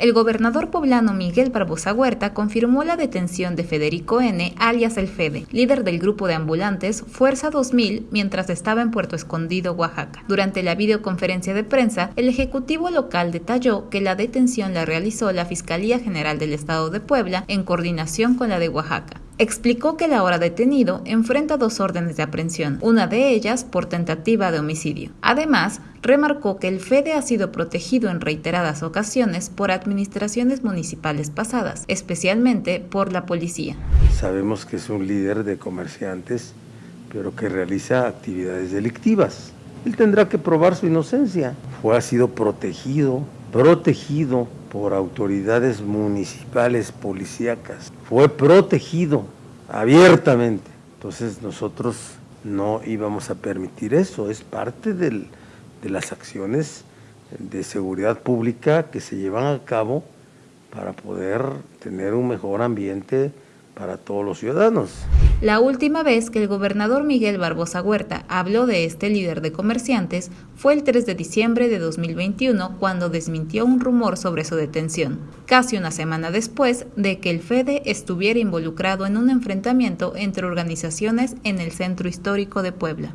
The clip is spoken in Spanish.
El gobernador poblano Miguel Barbosa Huerta confirmó la detención de Federico N., alias El Fede, líder del grupo de ambulantes Fuerza 2000, mientras estaba en Puerto Escondido, Oaxaca. Durante la videoconferencia de prensa, el ejecutivo local detalló que la detención la realizó la Fiscalía General del Estado de Puebla en coordinación con la de Oaxaca explicó que el ahora detenido enfrenta dos órdenes de aprehensión, una de ellas por tentativa de homicidio. Además, remarcó que el FEDE ha sido protegido en reiteradas ocasiones por administraciones municipales pasadas, especialmente por la policía. Sabemos que es un líder de comerciantes, pero que realiza actividades delictivas. Él tendrá que probar su inocencia. Fue, ha sido protegido, protegido por autoridades municipales policíacas. Fue protegido abiertamente. Entonces nosotros no íbamos a permitir eso. Es parte del, de las acciones de seguridad pública que se llevan a cabo para poder tener un mejor ambiente para todos los ciudadanos. La última vez que el gobernador Miguel Barbosa Huerta habló de este líder de comerciantes fue el 3 de diciembre de 2021 cuando desmintió un rumor sobre su detención, casi una semana después de que el FEDE estuviera involucrado en un enfrentamiento entre organizaciones en el centro histórico de Puebla.